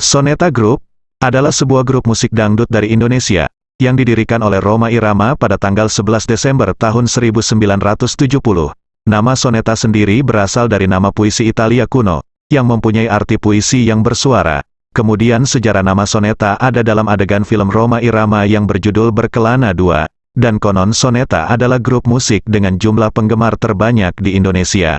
Soneta Group adalah sebuah grup musik dangdut dari Indonesia yang didirikan oleh Roma Irama pada tanggal 11 Desember tahun 1970. Nama soneta sendiri berasal dari nama puisi Italia kuno yang mempunyai arti puisi yang bersuara. Kemudian sejarah nama soneta ada dalam adegan film Roma Irama yang berjudul Berkelana 2, dan konon soneta adalah grup musik dengan jumlah penggemar terbanyak di Indonesia.